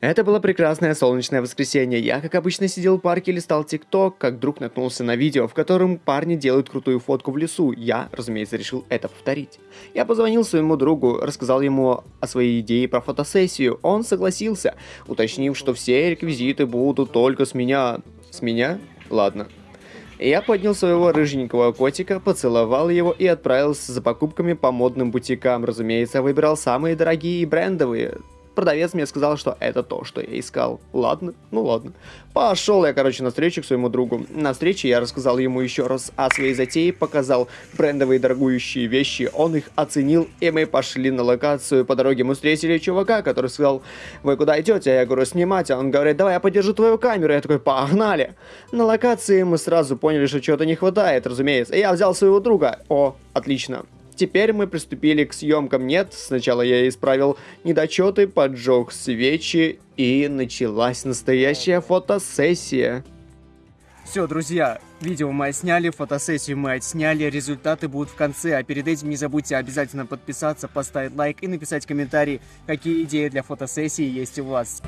Это было прекрасное солнечное воскресенье. Я, как обычно, сидел в парке и листал ТикТок, как вдруг наткнулся на видео, в котором парни делают крутую фотку в лесу. Я, разумеется, решил это повторить. Я позвонил своему другу, рассказал ему о своей идее про фотосессию. Он согласился, уточнив, что все реквизиты будут только с меня. С меня? Ладно. Я поднял своего рыженького котика, поцеловал его и отправился за покупками по модным бутикам. Разумеется, выбирал самые дорогие и брендовые продавец мне сказал, что это то, что я искал. Ладно, ну ладно. Пошел я, короче, на встречу к своему другу. На встрече я рассказал ему еще раз о своей затее, показал брендовые дорогующие вещи, он их оценил, и мы пошли на локацию. По дороге мы встретили чувака, который сказал, вы куда идете? Я говорю, снимать. А он говорит, давай я подержу твою камеру. Я такой, погнали. На локации мы сразу поняли, что чего-то не хватает, разумеется. Я взял своего друга. О, отлично. Теперь мы приступили к съемкам. Нет, сначала я исправил недочеты, поджег свечи и началась настоящая фотосессия. Все, друзья, видео мы отсняли, фотосессию мы отсняли, результаты будут в конце, а перед этим не забудьте обязательно подписаться, поставить лайк и написать комментарий, какие идеи для фотосессии есть у вас.